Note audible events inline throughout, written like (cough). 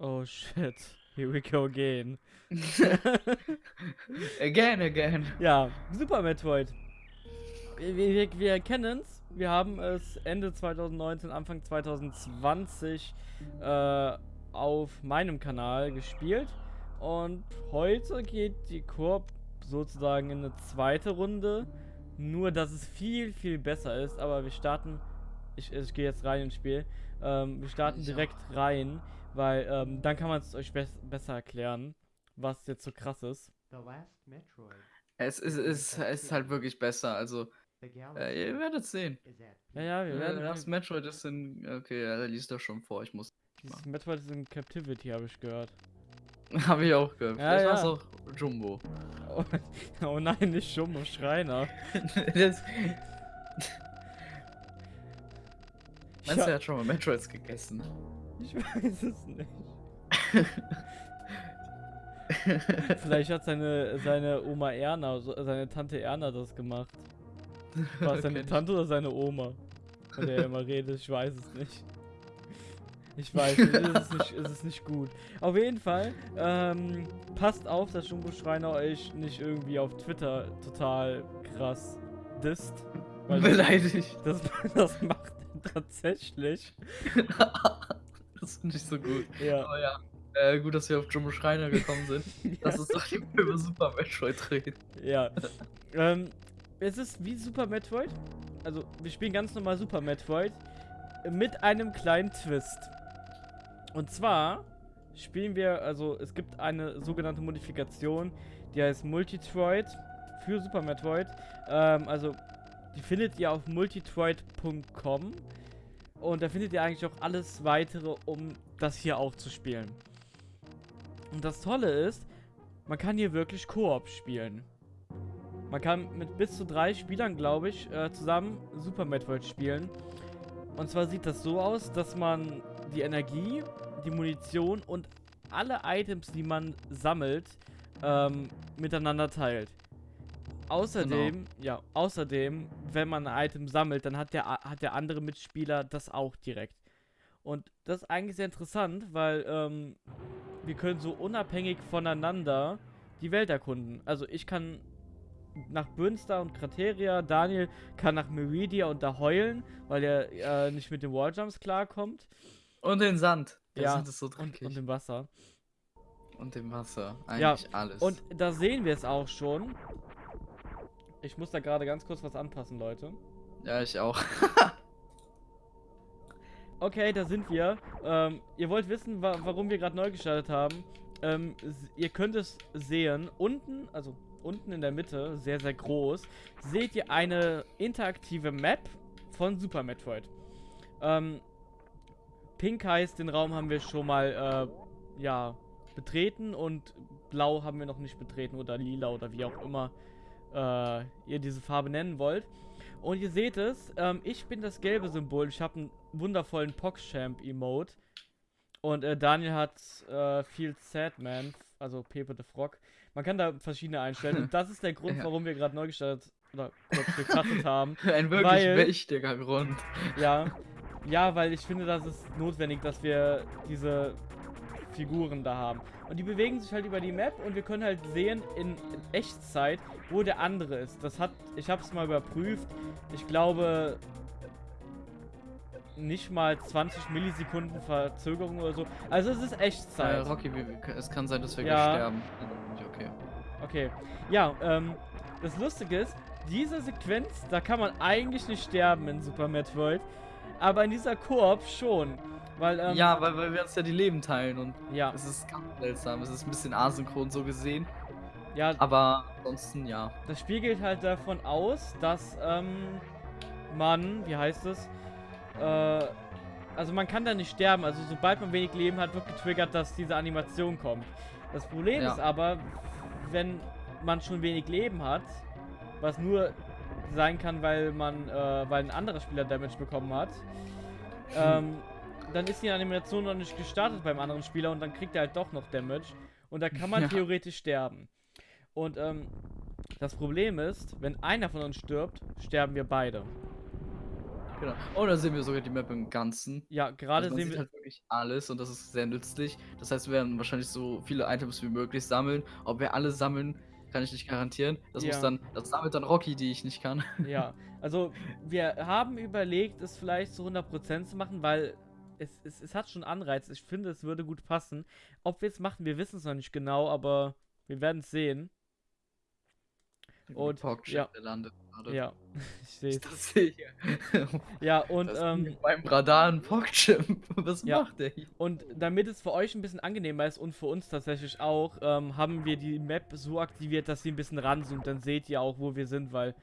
Oh shit. Here we go again. (laughs) again, again. Ja, Super Metroid. Wir, wir, wir kennen es. Wir haben es Ende 2019, Anfang 2020 äh, auf meinem Kanal gespielt. Und heute geht die Koop sozusagen in eine zweite Runde. Nur, dass es viel, viel besser ist. Aber wir starten. Ich, ich gehe jetzt rein ins Spiel. Ähm, wir starten direkt rein. Weil ähm, dann kann man es euch be besser erklären, was jetzt so krass ist. Es ist, ist, es ist halt wirklich besser, also äh, ihr werdet sehen. Ja, ja, wir werden. Das Metroid ist in. Okay, er liest das schon vor, ich muss. Das Metroid ist in Captivity, habe ich gehört. (laughs) habe ich auch gehört. Ja, Vielleicht ja. war auch Jumbo. Oh, (laughs) oh, nein, nicht Jumbo, Schreiner. (laughs) das, Meinst du, er hat schon mal Metroids gegessen? Ich weiß es nicht. Vielleicht hat seine, seine Oma Erna, seine Tante Erna das gemacht. War es (laughs) seine Tante oder seine Oma? Von der er immer redet, ich weiß es nicht. Ich weiß, es ist nicht, es ist nicht gut. Auf jeden Fall, ähm, passt auf, dass Jumbo Schreiner euch nicht irgendwie auf Twitter total krass disst. (laughs) Beleidigt. Das, (laughs) das macht er tatsächlich. Finde ich so gut. Ja. Aber ja. Äh, gut, dass wir auf Jumbo Schreiner gekommen sind. (laughs) ja. Das ist doch die über Super Metroid reden. Ja. ähm, es ist wie Super Metroid. Also, wir spielen ganz normal Super Metroid. Mit einem kleinen Twist. Und zwar spielen wir, also es gibt eine sogenannte Modifikation, die heißt Multitroid für Super Metroid. Ähm, also, die findet ihr auf multitroid.com. Und da findet ihr eigentlich auch alles weitere, um das hier auch zu spielen. Und das Tolle ist, man kann hier wirklich Koop spielen. Man kann mit bis zu drei Spielern, glaube ich, äh, zusammen Super Metroid spielen. Und zwar sieht das so aus, dass man die Energie, die Munition und alle Items, die man sammelt, ähm, miteinander teilt. Außerdem, genau. ja, außerdem, wenn man ein Item sammelt, dann hat der, hat der andere Mitspieler das auch direkt. Und das ist eigentlich sehr interessant, weil ähm, wir können so unabhängig voneinander die Welt erkunden. Also ich kann nach Bünster und Krateria, Daniel kann nach Meridia und da heulen, weil er äh, nicht mit den Walljumps klarkommt. Und den Sand. Der ja, Sand ist so dreckig. Und, und dem Wasser. Und dem Wasser. Eigentlich ja, alles. Und da sehen wir es auch schon. Ich muss da gerade ganz kurz was anpassen, Leute. Ja, ich auch. (laughs) okay, da sind wir. Ähm, ihr wollt wissen, wa warum wir gerade neu gestartet haben. Ähm, ihr könnt es sehen. Unten, also unten in der Mitte, sehr, sehr groß, seht ihr eine interaktive Map von Super Metroid. Ähm, Pink heißt, den Raum haben wir schon mal, äh, ja, betreten und Blau haben wir noch nicht betreten oder Lila oder wie auch immer äh, ihr diese Farbe nennen wollt. Und ihr seht es, ähm, ich bin das gelbe Symbol. Ich habe einen wundervollen PogChamp-Emote. Und äh, Daniel hat äh, viel Sadman, also Pepe the Frog. Man kann da verschiedene einstellen. (laughs) Und das ist der Grund, ja. warum wir gerade neu gestartet oder kurz gecuttet haben. (laughs) Ein wirklich weil, wichtiger Grund. Ja. Ja, weil ich finde, das ist notwendig, dass wir diese Figuren da haben. Und die bewegen sich halt über die Map und wir können halt sehen in, Echtzeit, wo der andere ist. Das hat, ich habe es mal überprüft. Ich glaube, nicht mal 20 Millisekunden Verzögerung oder so. Also es ist Echtzeit. Äh, Rocky, es kann sein, dass wir ja. sterben. Okay. Okay. Ja, ähm, das Lustige ist, diese Sequenz, da kann man eigentlich nicht sterben in Super Metroid. Aber in dieser Koop schon. Weil, ähm, ja, weil, weil wir uns ja die Leben teilen und ja. es ist ganz seltsam. Es ist ein bisschen asynchron so gesehen. Ja. Aber ansonsten ja. Das Spiel geht halt davon aus, dass ähm, man, wie heißt es, äh, also man kann da nicht sterben. Also sobald man wenig Leben hat, wird getriggert, dass diese Animation kommt. Das Problem ja. ist aber, wenn man schon wenig Leben hat, was nur sein kann, weil man, äh, weil ein anderer Spieler Damage bekommen hat, (laughs) ähm, dann ist die Animation noch nicht gestartet beim anderen Spieler und dann kriegt er halt doch noch Damage. Und da kann man (laughs) ja. theoretisch sterben. Und ähm, das Problem ist, wenn einer von uns stirbt, sterben wir beide. Genau. Oh, da sehen wir sogar die Map im Ganzen. Ja, gerade Also sehen wir. halt wirklich alles und das ist sehr nützlich. Das heißt, wir werden wahrscheinlich so viele Items wie möglich sammeln. Ob wir alle sammeln, kann ich nicht garantieren. Das Ja. muss dann, das sammelt dann Rocky, die ich nicht kann. Ja, also wir haben überlegt, es vielleicht zu 100% zu machen, weil es, es, es hat schon Anreiz. Ich finde, es würde gut passen. Ob wir es machen, wir wissen es noch nicht genau, aber wir werden es sehen. Und, ja. landet gerade. Ja, (laughs) ich sehe es. Das sehe. (laughs) Ja, und, ähm, beim Radar ein Pogchimp. (laughs) Was Ja. macht der hier? und damit es für euch ein bisschen angenehmer ist und für uns tatsächlich auch, ähm, haben wir die Map so aktiviert, dass sie ein bisschen ranzoomt. Dann seht ihr auch, wo wir sind, weil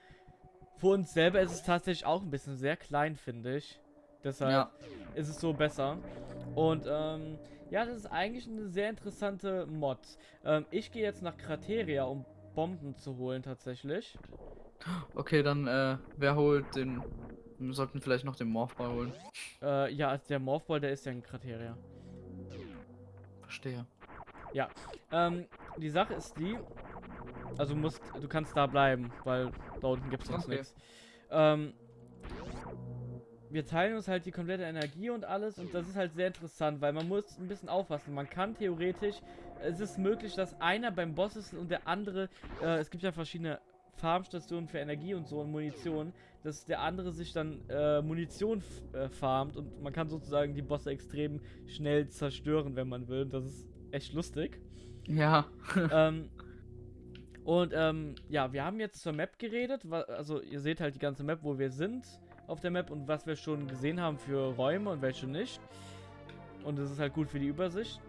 für uns selber ist es tatsächlich auch ein bisschen sehr klein, finde ich. Deshalb Ja. ist es so besser. Und ähm, ja, das ist eigentlich eine sehr interessante Mod. Ähm, ich gehe jetzt nach Krateria, um Bomben zu holen tatsächlich. Okay, dann, äh, wer holt den. Wir sollten vielleicht noch den Morphball holen. Äh, ja, also der Morphball, der ist ja in Krateria. Verstehe. Ähm, die Sache ist die, also du musst, du kannst da bleiben, weil da unten gibt es sonst Okay. nichts. Ähm, wir teilen uns halt die komplette Energie und alles und das ist halt sehr interessant, weil man muss ein bisschen aufpassen. Man kann theoretisch, es ist möglich, dass einer beim Boss ist und der andere, äh, es gibt ja verschiedene Farmstationen für Energie und so und Munition, dass der andere sich dann äh, Munition äh, farmt und man kann sozusagen die Bosse extrem schnell zerstören, wenn man will. Und das ist echt lustig Ja. (laughs) ähm, und ähm, ja, wir haben jetzt zur Map geredet. Also ihr seht halt die ganze Map, wo wir sind auf der Map und was wir schon gesehen haben für Räume und welche nicht. Und das ist halt gut für die Übersicht.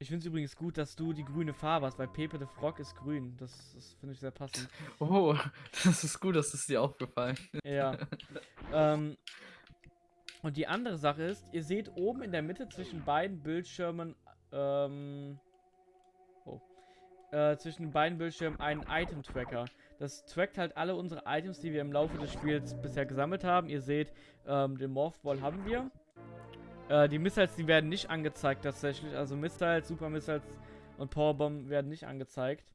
Ich finde es übrigens gut, dass du die grüne Farbe hast, weil Pepe the Frog ist grün. Das, das finde ich sehr passend. (laughs) Oh, (laughs) das ist gut, dass es dir aufgefallen ist. (laughs) Ja. ähm, und die andere Sache ist, ihr seht oben in der Mitte zwischen beiden Bildschirmen, ähm, oh, äh, zwischen den beiden Bildschirmen einen Item-Tracker. Das trackt halt alle unsere Items, die wir im Laufe des Spiels bisher gesammelt haben. Ihr seht, ähm, den Morphball haben wir. Äh, die Missiles, die werden nicht angezeigt tatsächlich. Also Missiles, Super Missiles und Powerbomb werden nicht angezeigt.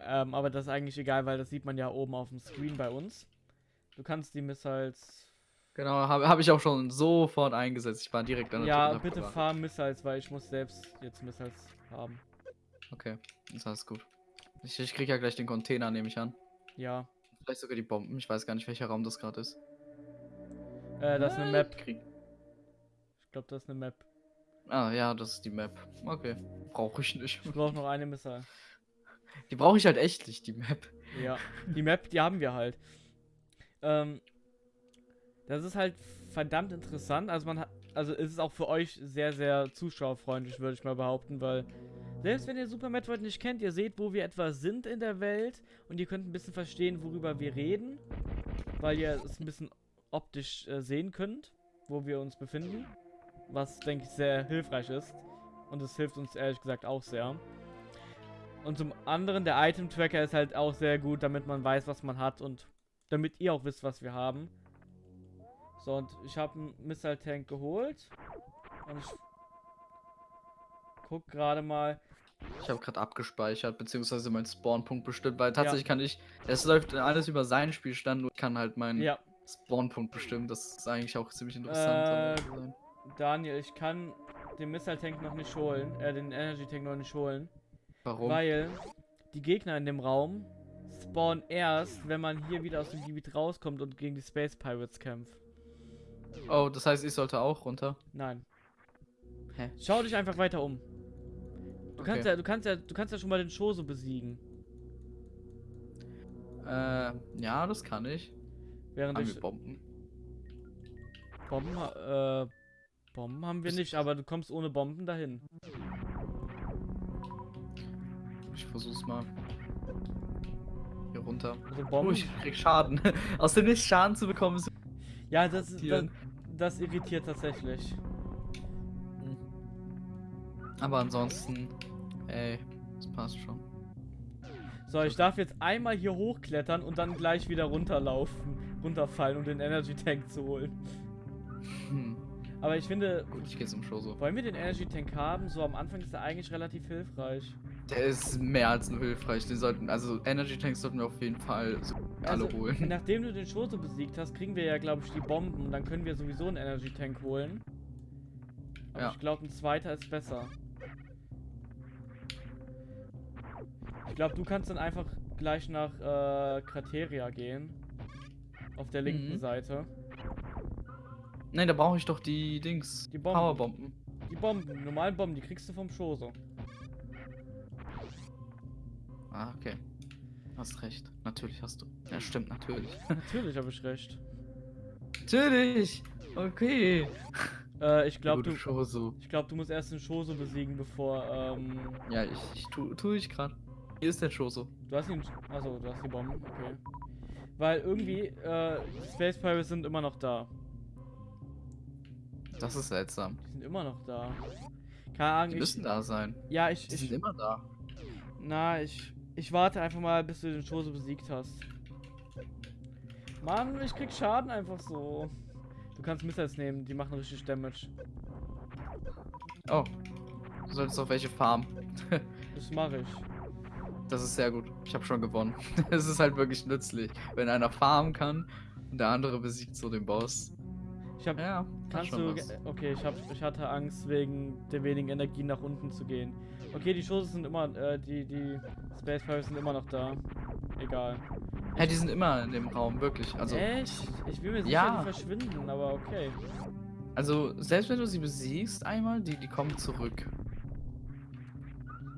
Ähm, aber das ist eigentlich egal, weil das sieht man ja oben auf dem Screen bei uns. Du kannst die Missiles. Genau, habe hab ich auch schon sofort eingesetzt. Ich war direkt an der Ja, bitte fahr Missiles, weil ich muss selbst jetzt Missiles haben. Okay, ist alles gut. Ich, ich krieg ja gleich den Container, nehme ich an. Ja. Vielleicht sogar die Bomben. Ich weiß gar nicht, welcher Raum das gerade ist. Äh, das ist eine Map. Krieg. Ich glaube, das ist eine Map. Ah, ja, das ist die Map. Okay. Brauche ich nicht. Ich brauche noch eine Missile. (laughs) Die brauche ich halt echt nicht, die Map. Ja. Die Map, die haben wir halt. Ähm, das ist halt verdammt interessant. Also man hat, also es ist auch für euch sehr, sehr zuschauerfreundlich, würde ich mal behaupten, weil selbst wenn ihr Super Metroid nicht kennt, ihr seht, wo wir etwa sind in der Welt und ihr könnt ein bisschen verstehen, worüber wir reden, weil ihr es ein bisschen optisch äh, sehen könnt, wo wir uns befinden, was denke ich sehr hilfreich ist und es hilft uns ehrlich gesagt auch sehr. Und zum anderen, der Item-Tracker ist halt auch sehr gut, damit man weiß, was man hat und damit ihr auch wisst, was wir haben. So, und ich habe einen Missile-Tank geholt. Und ich guck gerade mal. Ich habe gerade abgespeichert, beziehungsweise meinen Spawnpunkt bestimmt, weil tatsächlich kann ich. Es läuft alles über seinen Spielstand und kann halt meinen Ja, Spawnpunkt bestimmen. Das ist eigentlich auch ziemlich interessant. Äh. Daniel, ich kann den Missile-Tank noch nicht holen, äh, den Energy-Tank noch nicht holen. Warum? Weil die Gegner in dem Raum spawnen erst, wenn man hier wieder aus dem Gebiet rauskommt und gegen die Space Pirates kämpft. Oh, das heißt, ich sollte auch runter. Nein. Hä? Schau dich einfach weiter um. Du kannst Okay. ja, du kannst ja, du kannst ja schon mal den Shoso besiegen. Äh, ja, das kann ich. Während Haben ich wir Bomben? Bomben, äh, Bomben haben wir nicht, aber du kommst ohne Bomben dahin. Ich versuch's mal. Hier runter. Also Oh, Bomben. ich krieg Schaden. (laughs) Aus dem Nichts Schaden zu bekommen ist. ja, das, ist- das, das irritiert tatsächlich. Aber ansonsten, ey, das passt schon. So, ich darf jetzt einmal hier hochklettern und dann gleich wieder runterlaufen, runterfallen, um den Energy Tank zu holen. Hm. Aber ich finde, Gut, ich gehe zum Show so. wollen wir den Energy Tank haben? So am Anfang ist er eigentlich relativ hilfreich. Der ist mehr als nur hilfreich. Den sollten, also Energy Tanks sollten wir auf jeden Fall so alle Also, holen. (laughs) Nachdem du den Schoso besiegt hast, kriegen wir ja, glaube ich, die Bomben. Und dann können wir sowieso einen Energy Tank holen. Aber Ja. ich glaube, ein zweiter ist besser. Ich glaube, du kannst dann einfach gleich nach äh, Krateria gehen. Auf der linken Mhm. Seite. Nein, da brauche ich doch die Dings. Die Bomben. Powerbomben. Die Bomben, die normalen Bomben, die kriegst du vom Schoso. Ah, okay. Hast recht. Natürlich hast du. Ja, stimmt, natürlich. (laughs) Natürlich habe ich recht. natürlich! Okay. Äh, ich glaube, du, Show so. ich glaub, du musst erst den Schoso besiegen, bevor, ähm, Ja, ich, ich tu, tu ich gerade. Hier ist der Shoso. Du hast ihn. Achso, du hast die Bomben, okay. Weil irgendwie, äh, Space Pirates sind immer noch da. Das ist seltsam. Die sind immer noch da. Keine Ahnung, Die ich, müssen da sein. Ja, ich, Die sind ich. immer da. Na, ich. Ich warte einfach mal, bis du den Chose besiegt hast. Mann, ich krieg Schaden einfach so. Du kannst Missiles nehmen, die machen richtig Damage. Oh. Du solltest auf welche farmen. (laughs) Das mache ich. Das ist sehr gut. Ich habe schon gewonnen. (laughs) Es ist halt wirklich nützlich, wenn einer farmen kann und der andere besiegt so den Boss. Ich hab. Ja, Kannst du. Okay, ich hab. Ich hatte Angst, wegen der wenigen Energie nach unten zu gehen. Okay, die Chose sind immer. Äh, die, die Space Pirates sind immer noch da. Egal. Hä, die sind immer in dem Raum, wirklich. Also, Echt? Ich will mir sicher, Ja. die verschwinden, aber okay. also selbst wenn du sie besiegst einmal, die, die kommen zurück.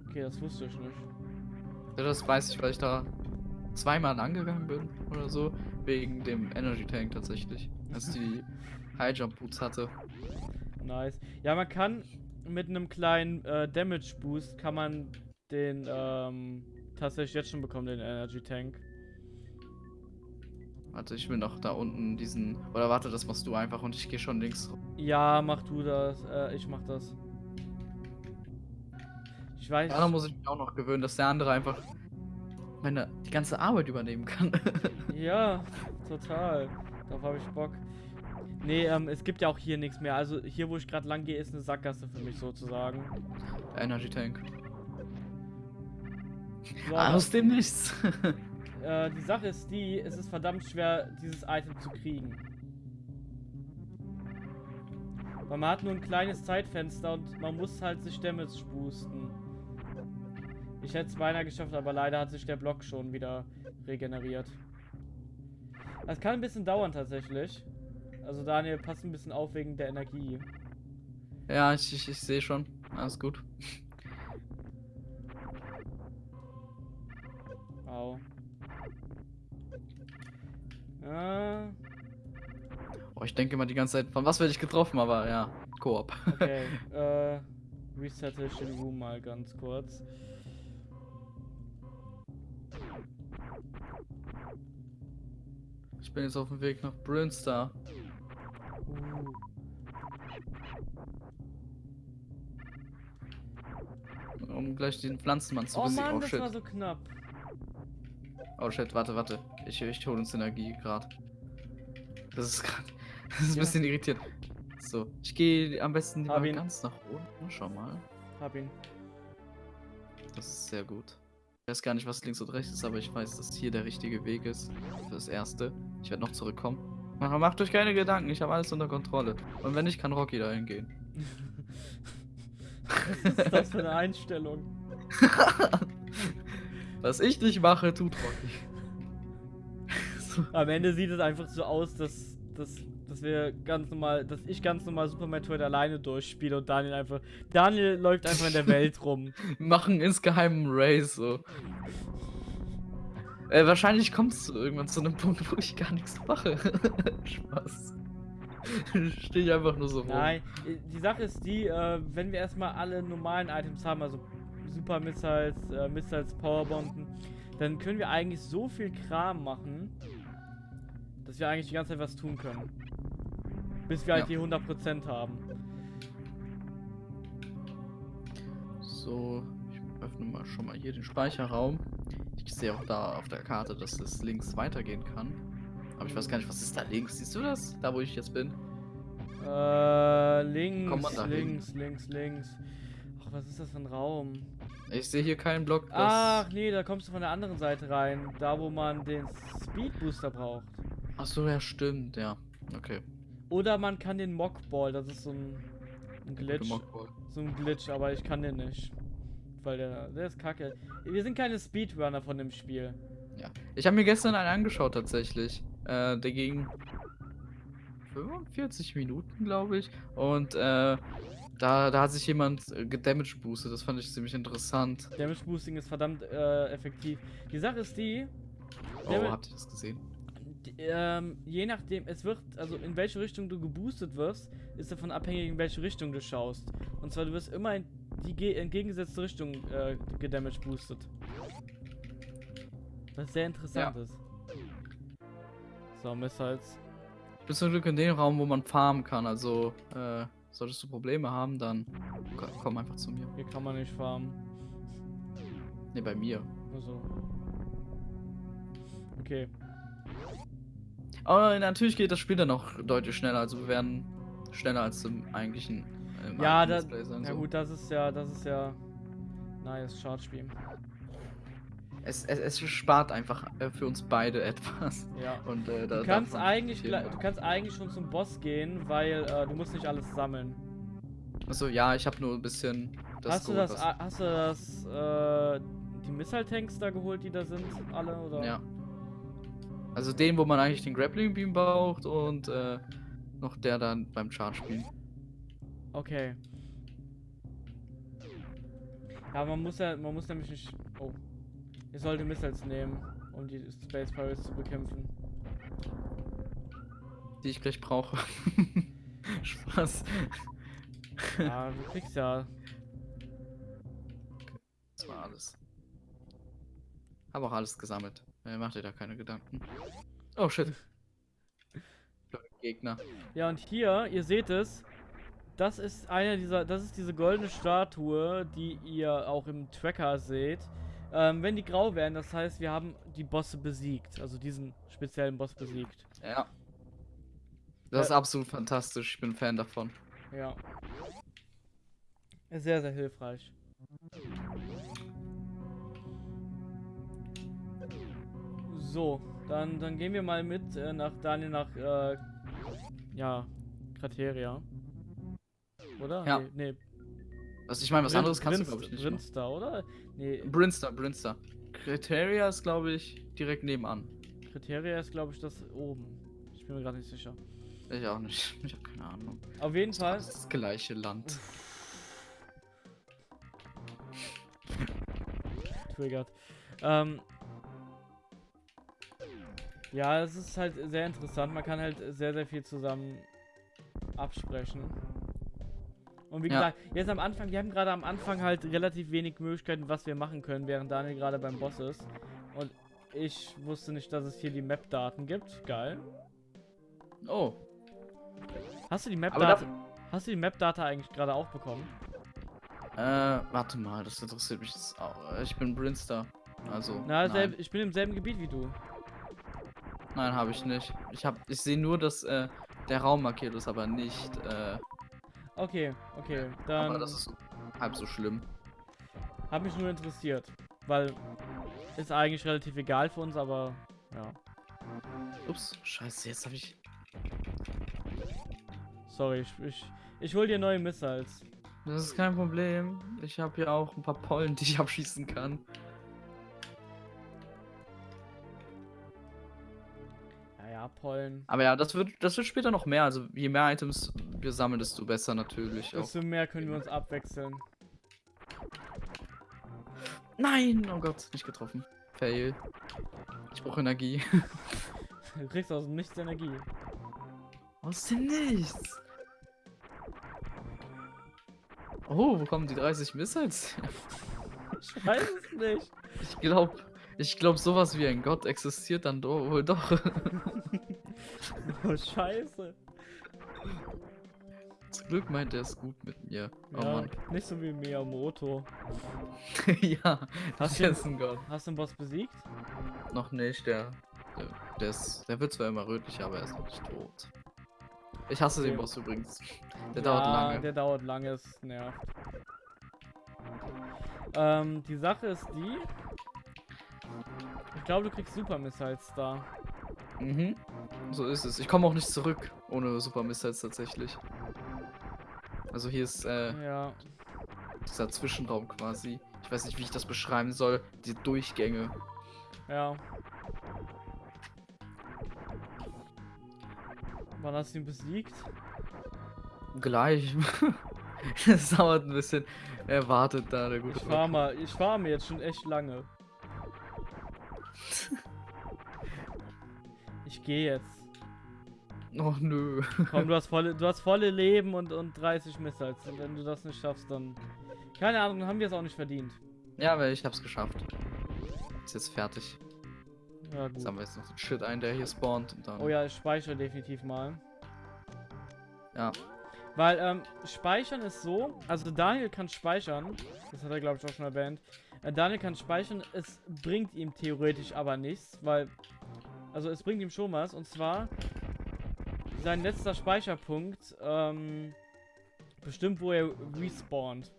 Okay, das wusste ich nicht. Das weiß ich, weil ich da zweimal angegangen bin oder so. Wegen dem Energy Tank tatsächlich. Als die (laughs) High Jump Boots hatte. Nice. Ja, man kann mit einem kleinen äh, Damage Boost kann man den ähm, tatsächlich jetzt schon bekommen, den Energy Tank. Warte, ich will noch da unten diesen. Oder warte, das machst du einfach und ich gehe schon links. Ja, mach du das. Äh, ich mach das. Ich weiß. Daran muss ich mich auch noch gewöhnen, dass der andere einfach meine die ganze Arbeit übernehmen kann. (laughs) Ja, total. Darauf habe ich Bock. Nee, ähm, es gibt ja auch hier nichts mehr. Also hier, wo ich gerade lang gehe, ist eine Sackgasse für mich sozusagen. Der Energy Tank. So, Aus dem Nichts. (laughs) Äh, die Sache ist die, es ist verdammt schwer, dieses Item zu kriegen. Weil man hat nur ein kleines Zeitfenster und man muss halt sich Damage boosten. Ich hätte es beinahe geschafft, aber leider hat sich der Block schon wieder regeneriert. Das kann ein bisschen dauern tatsächlich. Also Daniel, pass ein bisschen auf wegen der Energie. ja, ich, ich, ich sehe schon. Alles gut. Au. Ja, Oh, ich denke immer die ganze Zeit, von was werde ich getroffen, aber ja, Koop. okay. (laughs) äh, resette ich den Room mal ganz kurz. Ich bin jetzt auf dem Weg nach Brinstar. Uh. Um gleich den Pflanzenmann zu Oh besiegen. Mann, oh das shit. war so knapp. Oh shit, warte, warte. Ich, ich hole uns Energie gerade. Das ist gerade. (laughs) Das ist ein Ja. bisschen irritierend. So, ich gehe am besten Hab lieber ganz nach unten. Schau mal. Hab ihn. Das ist sehr gut. Ich weiß gar nicht, was links und rechts ist, aber ich weiß, dass hier der richtige Weg ist. Für das erste. Ich werde noch zurückkommen. Mach- Macht euch keine Gedanken, ich habe alles unter Kontrolle. Und wenn nicht, kann Rocky dahin gehen. Was ist das für eine Einstellung? (laughs) Was ich nicht mache, tut Rocky. Am Ende sieht es einfach so aus, dass, dass, dass wir ganz normal, dass ich ganz normal Super Metroid alleine durchspiele und Daniel einfach. Daniel läuft einfach in der (laughs) Welt rum. Machen insgeheim einen Race so. Äh, wahrscheinlich kommt es irgendwann zu einem Punkt, wo ich gar nichts mache. (laughs) Spaß. Stehe ich einfach nur so rum. Nein, die Sache ist die, äh, wenn wir erstmal alle normalen Items haben, also Super Missiles, äh, Missiles, Powerbomben, dann können wir eigentlich so viel Kram machen, dass wir eigentlich die ganze Zeit was tun können. Bis wir halt Ja. die 100% haben. So, ich öffne mal schon mal hier den Speicherraum. Ich sehe auch da auf der Karte, dass es links weitergehen kann. Aber ich weiß gar nicht, was ist da links? Siehst du das? Da, wo ich jetzt bin? Äh, links, links, links, links. Ach was ist das für ein Raum? Ich sehe hier keinen Block. Ach nee, da kommst du von der anderen Seite rein. Da, wo man den Speed Booster braucht. Ach so, ja, stimmt, ja. Okay. Oder man kann den Mockball, das ist so ein, ein Glitch. So ein Glitch, aber ich kann den nicht. Weil der, der ist kacke. Wir sind keine Speedrunner von dem Spiel. Ja. Ich habe mir gestern einen angeschaut tatsächlich. Äh, der ging 45 Minuten, glaube ich. Und äh, da, da hat sich jemand äh, gedamage boostet. Das fand ich ziemlich interessant. Damage Boosting ist verdammt äh, effektiv. Die Sache ist die, Oh, habt ihr das gesehen? Ähm, je nachdem, es wird, also in welche Richtung du geboostet wirst, ist davon abhängig, in welche Richtung du schaust. Und zwar, du wirst immer in die ge entgegengesetzte Richtung äh, gedamage boostet. Was sehr interessant ist. So, Missiles. Bin zum Glück in dem Raum, wo man farmen kann. Also, äh, solltest du Probleme haben, dann ko- komm einfach zu mir. Hier kann man nicht farmen. Ne, bei mir. Also. Okay. Aber natürlich geht das Spiel dann auch deutlich schneller. Also, wir werden schneller als im eigentlichen. Im Ja, alten da, Let's Play sein, ja so. gut, das ist ja, das ist ja nice Chartspiel. Es, es, es spart einfach äh, für uns beide (laughs) etwas. Ja. Und äh, da Du kannst eigentlich, du kannst eigentlich schon zum Boss gehen, weil äh, du musst nicht alles sammeln. Achso, ja, ich habe nur ein bisschen das hast du geholt, das, was- hast du das, äh, die Missile Tanks da geholt, die da sind, alle oder? Ja. Also den, wo man eigentlich den Grappling Beam braucht und äh, noch der dann beim Charge spielen. Okay. Ja, man muss ja, man muss nämlich nicht. Oh. Ihr solltet Missiles nehmen, um die Space Pirates zu bekämpfen. Die ich gleich brauche. (laughs) Spaß. Ja, du kriegst ja. Das war alles. Habe auch alles gesammelt. Äh, macht ihr da keine Gedanken. Oh shit. (laughs) Gegner. Ja, und hier, ihr seht es. Das ist einer dieser, das ist diese goldene Statue, die ihr auch im Tracker seht. Ähm, wenn die grau werden, das heißt, wir haben die Bosse besiegt. Also diesen speziellen Boss besiegt. Ja. Das ist Äh, absolut fantastisch. Ich bin Fan davon. Ja. Sehr, sehr hilfreich. So, dann, dann gehen wir mal mit äh, nach Daniel nach, äh, ja, Krateria. Oder? Ja. Nee, nee. Was ich meine, was Brin- anderes kannst du, Brinst- glaube ich, nicht. machen. Brinster, oder? Nee, Brinster, Brinster. Criteria ist, glaube ich, direkt nebenan. Kriteria ist, glaube ich, das oben. Ich bin mir gerade nicht sicher. Ich auch nicht. (laughs) Ich habe keine Ahnung. Auf jeden Fall. Das ist das gleiche Land. triggert. Ähm, ja, es ist halt sehr interessant. Man kann halt sehr, sehr viel zusammen absprechen. Und wie Ja. gesagt, jetzt am Anfang, wir haben gerade am Anfang halt relativ wenig Möglichkeiten, was wir machen können, während Daniel gerade beim Boss ist. Und ich wusste nicht, dass es hier die Map-Daten gibt. Geil. Oh. Hast du die da, Hast du die Map-Data eigentlich gerade auch bekommen? äh, warte mal, das interessiert mich jetzt auch. Ich bin Brinster. Also. Na, nein, ich bin im selben Gebiet wie du. Nein habe ich nicht. Ich hab, ich sehe nur, dass äh, der Raum markiert ist, aber nicht. Äh, Okay, okay. Dann aber das ist halb so schlimm. Hat mich nur interessiert, weil ist eigentlich relativ egal für uns, aber ja. Ups, scheiße, jetzt habe ich. Sorry, ich, ich, ich hol dir neue Missiles. Das ist kein Problem. Ich habe hier auch ein paar Pollen, die ich abschießen kann. Ja, Pollen. Aber ja, das wird, das wird später noch mehr. Also je mehr Items wir sammeln, desto besser natürlich. Desto mehr können wir uns abwechseln. Nein, oh Gott, nicht getroffen. Fail. Ich brauche Energie. (laughs) Du kriegst aus dem Nichts Energie. Aus dem Nichts. Oh, wo kommen die 30 Missiles? Ich weiß es nicht. Ich glaube, ich glaube, sowas wie ein Gott existiert dann do wohl doch. (laughs) Oh, scheiße. Zum Glück meint er es gut mit mir. Oh ja, Mann. nicht so wie Miyamoto. (laughs) ja, das du- ist ein Gott. Hast du den Boss besiegt? Noch nicht, der. Der, der, ist, der wird zwar immer rötlich, aber er ist noch nicht tot. Ich hasse den Okay. Boss übrigens. Der ja, dauert lange. Der dauert lange, es nervt. Ähm, die Sache ist die. Ich glaube, du kriegst Super Missiles da. Mhm. So ist es. Ich komme auch nicht zurück ohne Super Missiles tatsächlich. Also hier ist äh, Ja. dieser Zwischenraum quasi. Ich weiß nicht, wie ich das beschreiben soll. Die Durchgänge. Ja. Wann hast du ihn besiegt? Gleich. (laughs) Es dauert ein bisschen. Er wartet da, der gute Ich farme, ich farme jetzt schon echt lange. Gehe jetzt. Oh nö. Komm, du (laughs) hast volle, du hast volle Leben und, und 30 Missiles. Und wenn du das nicht schaffst, dann. Keine Ahnung, haben wir es auch nicht verdient. Ja, aber ich hab's geschafft. Ist jetzt fertig. Ja, gut. haben wir jetzt noch den Shit ein, der hier spawnt und dann. Oh ja, ich speichere definitiv mal. Ja. Weil, ähm, speichern ist so, also Daniel kann speichern, das hat er glaube ich auch schon erwähnt. Äh, Daniel kann speichern, es bringt ihm theoretisch aber nichts, weil, also es bringt ihm schon was, und zwar sein letzter Speicherpunkt, ähm, bestimmt wo er respawnt.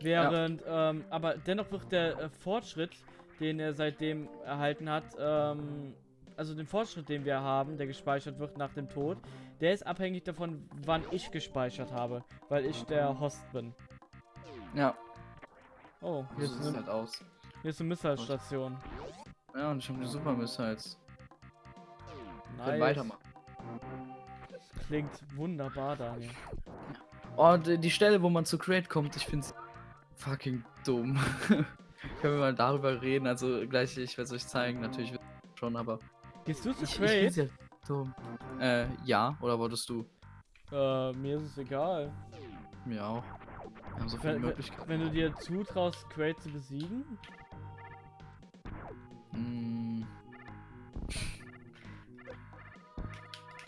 Während, ähm, aber dennoch wird der äh, Fortschritt, den er seitdem erhalten hat, ähm, also den Fortschritt, den wir haben, der gespeichert wird nach dem Tod, der ist abhängig davon, wann ich gespeichert habe, weil ich der Host bin. Ja. Oh, hier ist sieht eine, halt aus. hier ist eine Missile-Station. Ja, und ich habe die Super Missiles. Können Nice. weitermachen. Klingt wunderbar, Daniel. Oh, die, die Stelle, wo man zu Crate kommt, ich find's fucking dumm. (laughs) Können wir mal darüber reden? Also gleich, ich werde es euch zeigen, natürlich schon, aber Gehst du zu ich, ich Crate? find's ja dumm. Äh, ja, oder wolltest du? Äh, mir ist es egal. Mir auch. Wir haben so viele Wenn, Möglichkeiten. wenn du dir zutraust, Crate zu besiegen,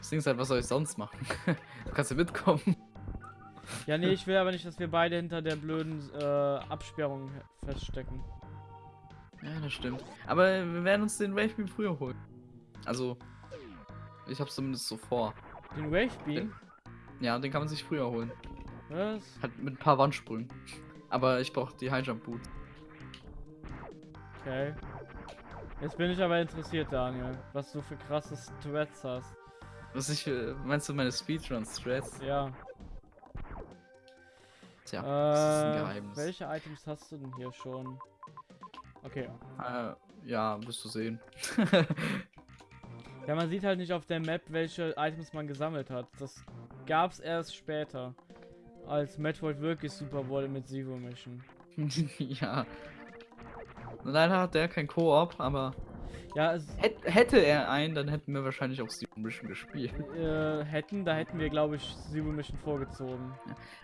Das Ding ist halt, was soll ich sonst machen? (laughs) du kannst ja mitkommen. Ja, nee, ich will aber nicht, dass wir beide hinter der blöden äh, Absperrung feststecken. Ja, das stimmt. Aber wir werden uns den Wave Beam früher holen. Also, ich hab's zumindest so vor. Den Wave Beam? Ja, den kann man sich früher holen. Was? Halt mit ein paar Wandsprüngen. Aber ich brauche die High Jump Boots. Okay. Jetzt bin ich aber interessiert, Daniel, was du für krasse Threads hast. Was ich, äh, meinst du meine Speedrun-Strats? Ja. Tja, das ist ein Äh, Geheimnis. welche Items hast du denn hier schon? Okay. Äh, ja, wirst du sehen. Ja, man sieht halt nicht auf der Map, welche Items man gesammelt hat. Das gab's erst später. Als Metroid wirklich super wurde mit Zero Mission. (laughs) ja. Leider hat der kein Koop, aber Ja, es, hätt, hätte er einen, dann hätten wir wahrscheinlich auch Steam Mission gespielt. (laughs) äh, hätten, da hätten wir, glaube ich, Zero Mission vorgezogen.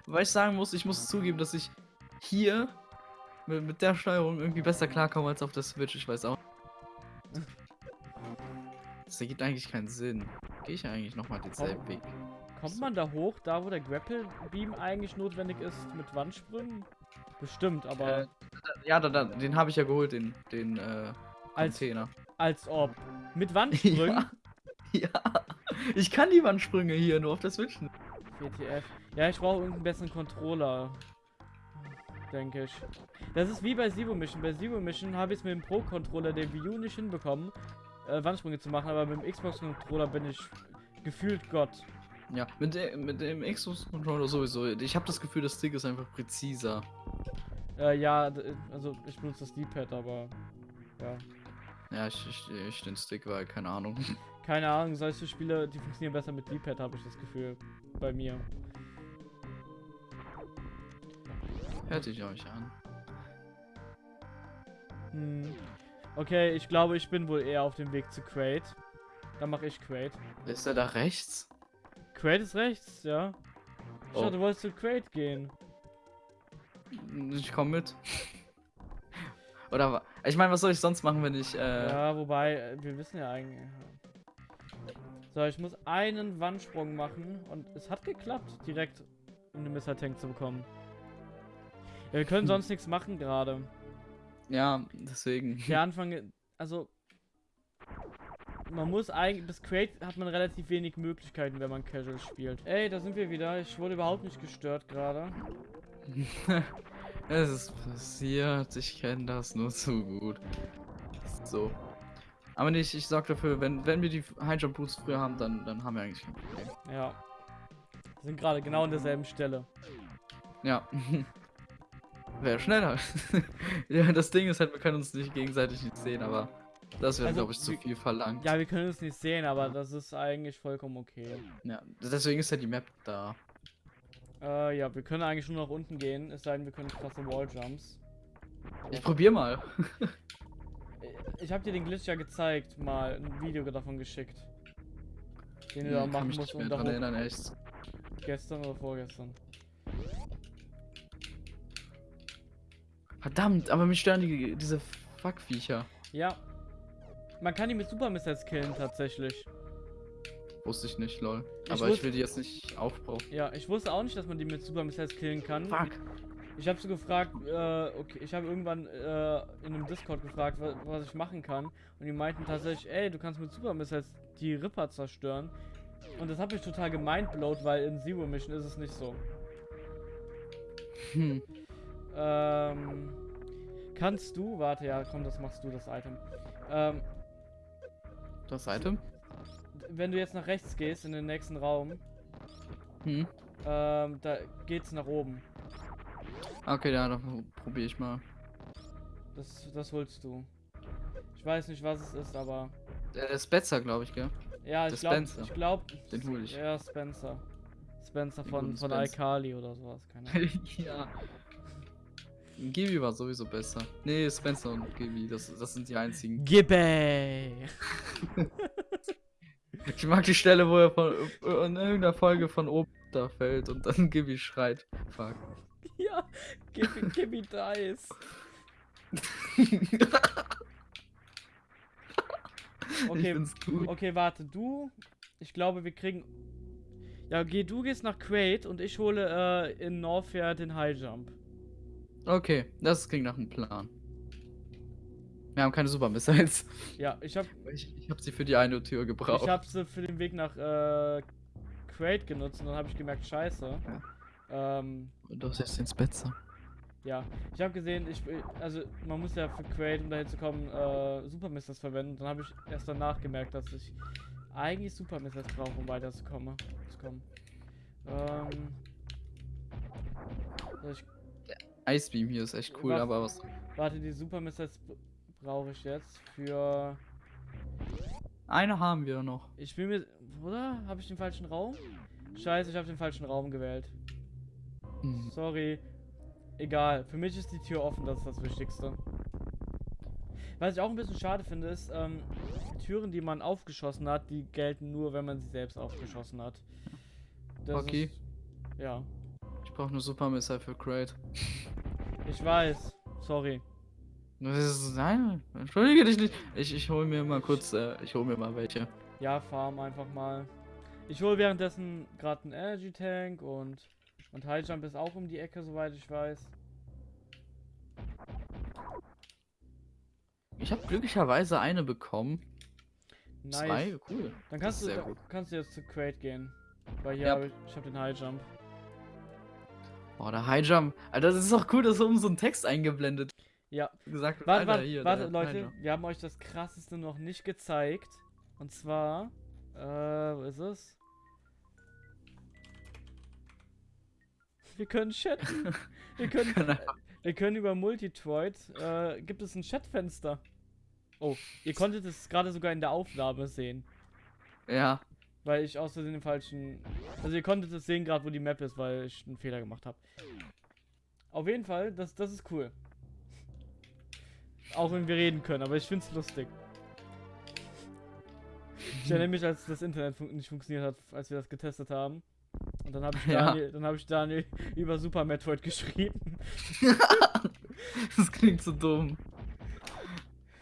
Weil ich sagen muss, ich muss zugeben, dass ich hier mit, mit der Steuerung irgendwie besser klarkomme als auf der Switch. Ich weiß auch. Das ergibt eigentlich keinen Sinn. Gehe ich eigentlich nochmal denselben Weg? Kommt man da hoch, da wo der Grapple Beam eigentlich notwendig ist, mit Wandsprüngen? Bestimmt, aber Äh, ja, da, da, den habe ich ja geholt, den, den äh, Container. als ob. Mit Wandsprüngen? Ja. ja. Ich kann die Wandsprünge hier nur auf der Switch. nicht. WTF. Ja, ich brauche irgendeinen besseren Controller. Denke ich. Das ist wie bei Zero Mission. Bei Zero Mission habe ich es mit dem Pro-Controller der Wii U nicht hinbekommen, äh, Wandsprünge zu machen, aber mit dem Xbox-Controller bin ich gefühlt Gott. Ja, mit, de, mit dem Xbox-Controller sowieso. Ich habe das Gefühl, das Stick ist einfach präziser. Äh, ja, also ich benutze das D-Pad, aber ja. Ja, ich, ich, ich den Stick, weil, keine Ahnung. (laughs) Keine Ahnung, solche Spiele, die funktionieren besser mit D-Pad, habe ich das Gefühl. Bei mir. Hört sich euch an. Hm. Okay, ich glaube, ich bin wohl eher auf dem Weg zu Crate. Dann mache ich Crate. Ist er da rechts? Crate ist rechts, ja. Schau, Oh. du wolltest zu Crate gehen. Ich komme mit. Oder ich meine, was soll ich sonst machen, wenn ich äh, Ja, wobei, äh, wir wissen ja eigentlich. So, ich muss einen Wandsprung machen und es hat geklappt, direkt um den Missile Tank zu bekommen. Ja, wir können Hm. sonst nichts machen gerade. ja, deswegen. Der (laughs) Anfang, also man muss eigentlich, bis Crate hat man relativ wenig Möglichkeiten, wenn man Casual spielt. Ey, da sind wir wieder. Ich wurde überhaupt nicht gestört gerade. (laughs) Es ist passiert, ich kenne das nur zu gut. So. Aber nicht, ich sag dafür, wenn, wenn wir die High Jump Boots früher haben, dann, dann haben wir eigentlich kein Problem. Ja. Wir sind gerade genau an derselben Stelle. Ja. (laughs) Wäre schneller. (laughs) ja, das Ding ist halt, wir können uns nicht gegenseitig nicht sehen, aber das wäre, Also, glaube ich, zu viel verlangt. Ja, wir können es nicht sehen, aber das ist eigentlich vollkommen okay. Ja, deswegen ist ja die Map da. Äh, ja, wir können eigentlich nur nach unten gehen, es sei denn, wir können krasse Walljumps. Ich probier mal. (laughs) Ich habe dir den Glitch ja gezeigt, mal ein Video davon geschickt. Den du Nee, da kann machen mich musst nicht mehr und da dran erinnern, echt. gestern oder vorgestern. Verdammt, aber mich stören die, diese Fuckviecher. Ja. Man kann die mit Super Missiles killen tatsächlich. Wusste ich nicht, lol. Ich aber ich will die jetzt nicht aufbrauchen. Ja, ich wusste auch nicht, dass man die mit Super Missiles killen kann. Fuck. Ich habe so gefragt, äh, okay, ich habe irgendwann äh, in einem Discord gefragt, was, was ich machen kann. Und die meinten tatsächlich, ey, du kannst mit Super Missiles die Ripper zerstören. Und das hat mich total gemindblowt, weil in Zero Mission ist es nicht so. Hm. Ähm, kannst du, warte, ja, komm, das machst du, das Item. Ähm, Das Item? Wenn du jetzt nach rechts gehst in den nächsten Raum, Hm. ähm, da geht's nach oben. Okay, ja, dann probiere ich mal. Das, das holst du. Ich weiß nicht, was es ist, aber Der, Spencer, glaube ich, gell? ja, ich glaube, Spencer. ich glaube, Den hol ich. Ja, Spencer. Spencer Den von, von. Alkali oder sowas, keine Ahnung. (laughs) ja. Gibi war sowieso besser. Nee, Spencer und Gibi, das, das sind die einzigen. Gibbe! (laughs) (laughs) Ich mag die Stelle, wo er von, in irgendeiner Folge von oben da fällt und dann (laughs) Gibi schreit. Fuck. (laughs) ja, Gibbe, Gibbe dies. Okay, okay, warte, du. Ich glaube, wir kriegen. Ja, geh, du gehst nach Crate und ich hole äh, in Norfair den High Jump. Okay, das klingt nach einem Plan. Wir haben keine Super Missiles. Ja, ich hab, Ich, ich habe sie für die eine Tür gebraucht. ich hab sie für den Weg nach äh, Crate genutzt und dann habe ich gemerkt, scheiße. Ähm, Du hast jetzt den Spencer. Ja, ich habe gesehen, ich also man muss ja für Crate, um dahin zu kommen, äh, Super Missiles verwenden. Dann habe ich erst danach gemerkt, dass ich eigentlich Super Missiles brauche, um weiterzukommen. Zu kommen. Ähm, soll ich, Icebeam hier ist echt cool, Was? aber was. warte, die Super Missiles brauche ich jetzt für. Eine haben wir noch. Ich will mir. Oder? Habe ich den falschen Raum? Scheiße, ich habe den falschen Raum gewählt. Hm. Sorry. Egal, für mich ist die Tür offen, das ist das Wichtigste. Was ich auch ein bisschen schade finde, ist, ähm, Türen, die man aufgeschossen hat, die gelten nur, wenn man sie selbst aufgeschossen hat. Das Okay. Ist, ja, Ich brauche nur Super Missile für Crate. ich weiß. Sorry. Ist, nein, entschuldige dich nicht. Ich, ich hol mir mal kurz, äh, ich hol mir mal welche. Ja, farm einfach mal. Ich hole währenddessen gerade einen Energy Tank und und High Jump ist auch um die Ecke, soweit ich weiß. Ich habe glücklicherweise eine bekommen. Nice. Zwei, cool. Dann kannst ist du, da- kannst du jetzt zu Crate gehen. Weil hier Ja. habe ich, ich habe den High Jump. Boah, der High Jump. Alter, das ist doch cool, dass oben so ein Text eingeblendet Ja, gesagt. Warte, Alter, warte, hier, warte der Leute, Jump. wir haben euch das krasseste noch nicht gezeigt. Und zwar, äh, wo ist es? Wir können chatten. (laughs) Wir können, wir können über Multitroid, äh, gibt es ein Chatfenster. Oh, ihr konntet es gerade sogar in der Aufnahme sehen. Ja, Weil ich aus Versehen den falschen. Also ihr konntet es sehen gerade, wo die Map ist, weil ich einen Fehler gemacht habe. Auf jeden Fall, das, das ist cool. Auch wenn wir reden können, aber ich find's lustig. Ich erinnere mich, als das Internet fun nicht funktioniert hat, als wir das getestet haben. Und dann habe ich, Ja. Daniel, dann hab ich Daniel (laughs) über Super Metroid geschrieben. (laughs) das klingt so dumm.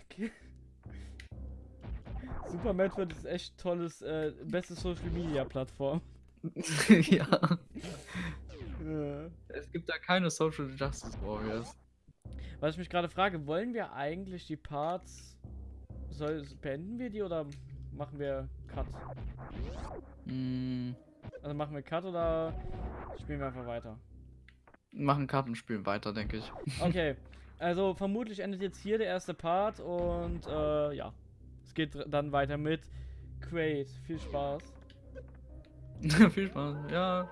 Okay. Super Metroid ist echt tolles, äh, beste Social Media Plattform. (laughs) ja. Äh. Es gibt da keine Social Justice Warriors. Was ich mich gerade frage, wollen wir eigentlich die Parts... Soll, beenden wir die oder machen wir Cut? Mm. Also machen wir Cut oder spielen wir einfach weiter? Machen Cut und spielen weiter, denke ich. (laughs) Okay, also vermutlich endet jetzt hier der erste Part und äh, ja, es geht dann weiter mit Crate. Viel Spaß. Viel Spaß, ja.